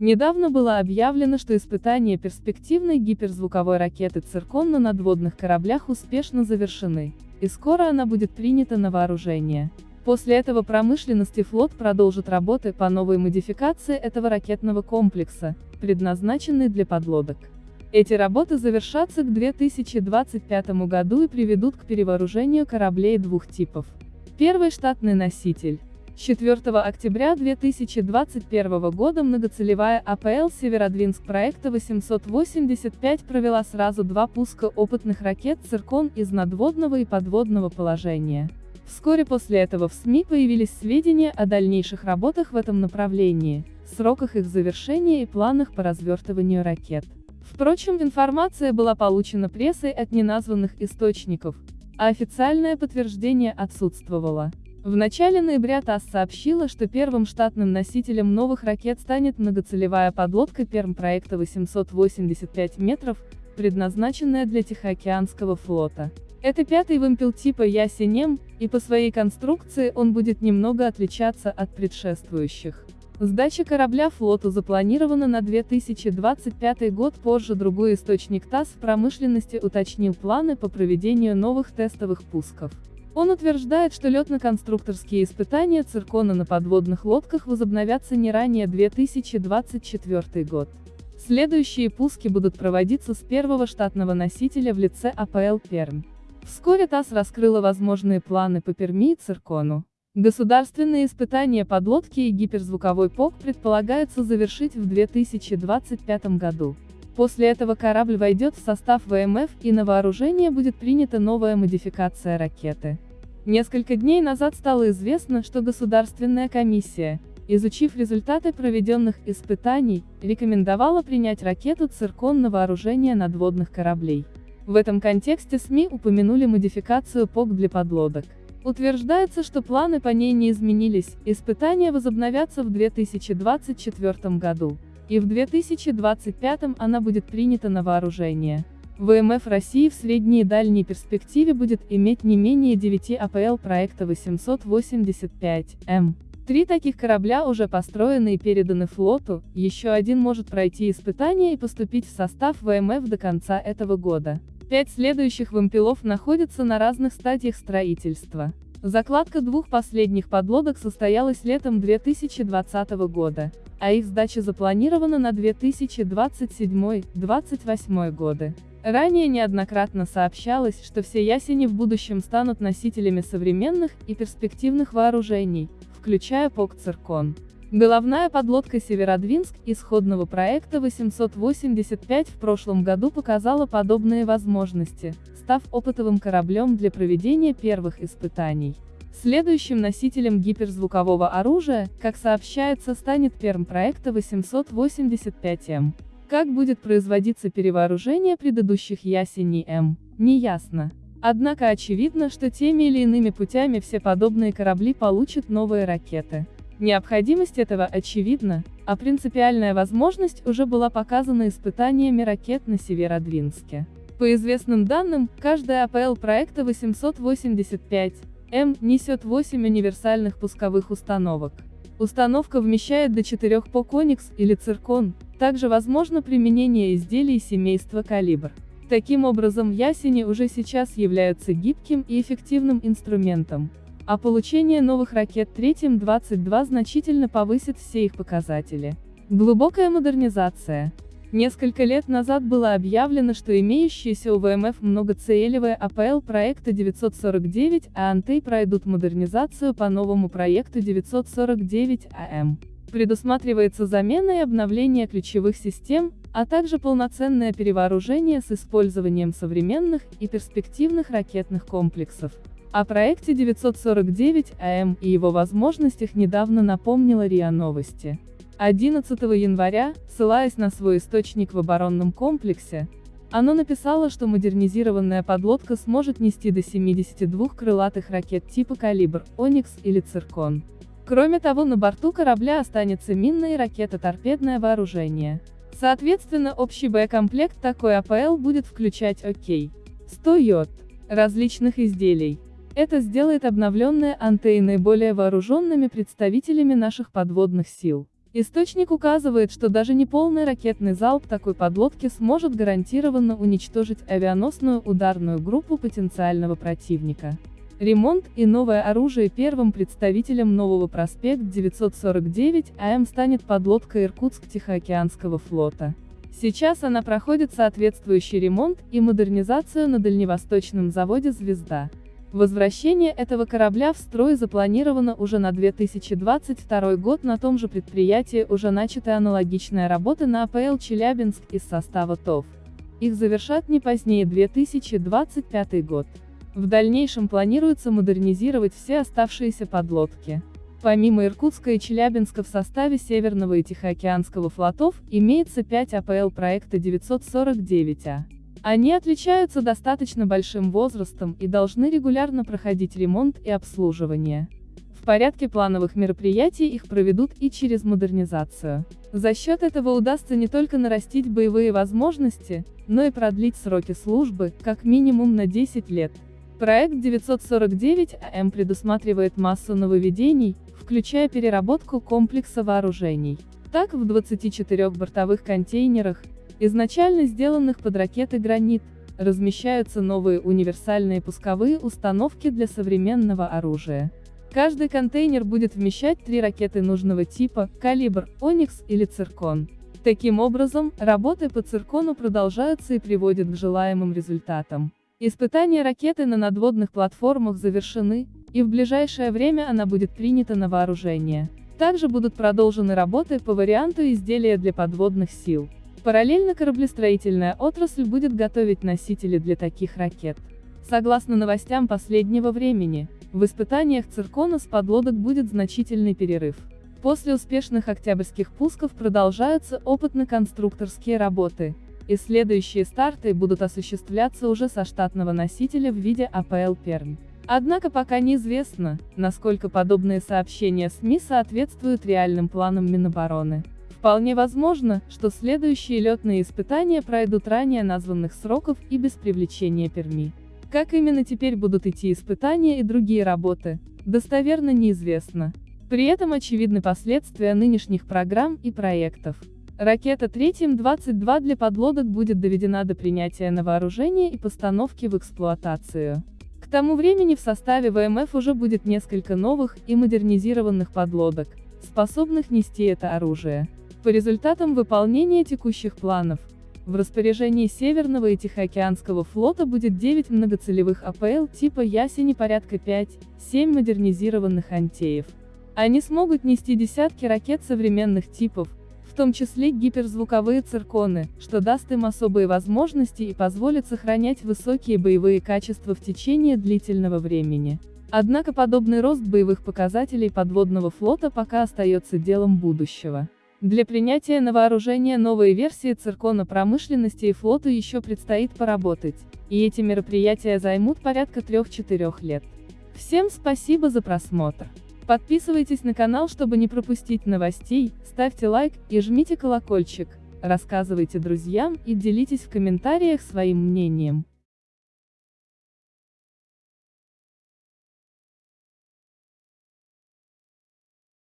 Недавно было объявлено, что испытания перспективной гиперзвуковой ракеты «Циркон» на надводных кораблях успешно завершены, и скоро она будет принята на вооружение. После этого промышленность флот продолжат работы по новой модификации этого ракетного комплекса, предназначенной для подлодок. Эти работы завершатся к 2025 году и приведут к перевооружению кораблей двух типов. Первый штатный носитель 4 октября 2021 года многоцелевая АПЛ Северодвинск проекта 885 провела сразу два пуска опытных ракет «Циркон» из надводного и подводного положения. Вскоре после этого в СМИ появились сведения о дальнейших работах в этом направлении, сроках их завершения и планах по развертыванию ракет. Впрочем, информация была получена прессой от неназванных источников, а официальное подтверждение отсутствовало. В начале ноября ТАСС сообщила, что первым штатным носителем новых ракет станет многоцелевая подлодка Перм проекта 885 метров, предназначенная для Тихоокеанского флота. Это пятый вымпел типа Ясенем, и по своей конструкции он будет немного отличаться от предшествующих. Сдача корабля флоту запланирована на 2025 год позже другой источник ТАСС в промышленности уточнил планы по проведению новых тестовых пусков. Он утверждает, что летно-конструкторские испытания циркона на подводных лодках возобновятся не ранее 2024 год. Следующие пуски будут проводиться с первого штатного носителя в лице АПЛ Пермь. Вскоре ТАСС раскрыла возможные планы по Перми и циркону. Государственные испытания подлодки и гиперзвуковой ПОК предполагается завершить в 2025 году. После этого корабль войдет в состав ВМФ и на вооружение будет принята новая модификация ракеты. Несколько дней назад стало известно, что Государственная комиссия, изучив результаты проведенных испытаний, рекомендовала принять ракету «Циркон» на вооружение надводных кораблей. В этом контексте СМИ упомянули модификацию ПОК для подлодок. Утверждается, что планы по ней не изменились, испытания возобновятся в 2024 году и в 2025 она будет принята на вооружение. ВМФ России в средней и дальней перспективе будет иметь не менее 9 АПЛ проекта 885М. Три таких корабля уже построены и переданы флоту, еще один может пройти испытания и поступить в состав ВМФ до конца этого года. Пять следующих вымпелов находятся на разных стадиях строительства. Закладка двух последних подлодок состоялась летом 2020 года а их сдача запланирована на 2027-2028 годы. Ранее неоднократно сообщалось, что все ясени в будущем станут носителями современных и перспективных вооружений, включая ПОК-Циркон. Головная подлодка Северодвинск исходного проекта 885 в прошлом году показала подобные возможности, став опытовым кораблем для проведения первых испытаний. Следующим носителем гиперзвукового оружия, как сообщается, станет Перм проекта 885М. Как будет производиться перевооружение предыдущих ясеней М, неясно. Однако очевидно, что теми или иными путями все подобные корабли получат новые ракеты. Необходимость этого очевидна, а принципиальная возможность уже была показана испытаниями ракет на Северодвинске. По известным данным, каждая АПЛ проекта 885 М несет 8 универсальных пусковых установок. Установка вмещает до 4 по Коникс или Циркон, также возможно применение изделий семейства калибр. Таким образом ясени уже сейчас являются гибким и эффективным инструментом, а получение новых ракет третьим 22 значительно повысит все их показатели. Глубокая модернизация. Несколько лет назад было объявлено, что имеющиеся у ВМФ многоцелевые АПЛ проекта 949 а Антей пройдут модернизацию по новому проекту 949 АМ. Предусматривается замена и обновление ключевых систем, а также полноценное перевооружение с использованием современных и перспективных ракетных комплексов. О проекте 949 АМ и его возможностях недавно напомнила РИА Новости. 11 января, ссылаясь на свой источник в оборонном комплексе, оно написало, что модернизированная подлодка сможет нести до 72 крылатых ракет типа «Калибр», «Оникс» или «Циркон». Кроме того, на борту корабля останется минное и ракета-торпедное вооружение. Соответственно, общий боекомплект такой АПЛ будет включать ОК. 100 йод различных изделий. Это сделает обновленные антеи наиболее вооруженными представителями наших подводных сил. Источник указывает, что даже неполный ракетный залп такой подлодки сможет гарантированно уничтожить авианосную ударную группу потенциального противника. Ремонт и новое оружие первым представителем нового проспект 949 АМ станет подлодка Иркутск-Тихоокеанского флота. Сейчас она проходит соответствующий ремонт и модернизацию на дальневосточном заводе «Звезда». Возвращение этого корабля в строй запланировано уже на 2022 год на том же предприятии уже начата аналогичная работа на АПЛ «Челябинск» из состава ТОВ. Их завершат не позднее 2025 год. В дальнейшем планируется модернизировать все оставшиеся подлодки. Помимо Иркутска и Челябинска в составе Северного и Тихоокеанского флотов, имеется 5 АПЛ проекта 949А. Они отличаются достаточно большим возрастом и должны регулярно проходить ремонт и обслуживание. В порядке плановых мероприятий их проведут и через модернизацию. За счет этого удастся не только нарастить боевые возможности, но и продлить сроки службы, как минимум на 10 лет. Проект 949 АМ предусматривает массу нововведений, включая переработку комплекса вооружений. Так, в 24 бортовых контейнерах, изначально сделанных под ракеты «Гранит», размещаются новые универсальные пусковые установки для современного оружия. Каждый контейнер будет вмещать три ракеты нужного типа, калибр, Оникс или Циркон. Таким образом, работы по Циркону продолжаются и приводят к желаемым результатам. Испытания ракеты на надводных платформах завершены, и в ближайшее время она будет принята на вооружение. Также будут продолжены работы по варианту изделия для подводных сил. Параллельно кораблестроительная отрасль будет готовить носители для таких ракет. Согласно новостям последнего времени, в испытаниях циркона с подлодок будет значительный перерыв. После успешных октябрьских пусков продолжаются опытно-конструкторские работы, и следующие старты будут осуществляться уже со штатного носителя в виде АПЛ «Пермь». Однако пока неизвестно, насколько подобные сообщения СМИ соответствуют реальным планам Минобороны. Вполне возможно, что следующие летные испытания пройдут ранее названных сроков и без привлечения Перми. Как именно теперь будут идти испытания и другие работы, достоверно неизвестно. При этом очевидны последствия нынешних программ и проектов. Ракета Третьим-22 для подлодок будет доведена до принятия на вооружение и постановки в эксплуатацию. К тому времени в составе ВМФ уже будет несколько новых и модернизированных подлодок, способных нести это оружие. По результатам выполнения текущих планов, в распоряжении Северного и Тихоокеанского флота будет 9 многоцелевых АПЛ типа Ясени порядка 5-7 модернизированных антеев. Они смогут нести десятки ракет современных типов, в том числе гиперзвуковые цирконы, что даст им особые возможности и позволит сохранять высокие боевые качества в течение длительного времени. Однако подобный рост боевых показателей подводного флота пока остается делом будущего. Для принятия на вооружение новой версии циркона промышленности и флоту еще предстоит поработать, и эти мероприятия займут порядка 3-4 лет. Всем спасибо за просмотр. Подписывайтесь на канал, чтобы не пропустить новостей, ставьте лайк и жмите колокольчик, рассказывайте друзьям и делитесь в комментариях своим мнением.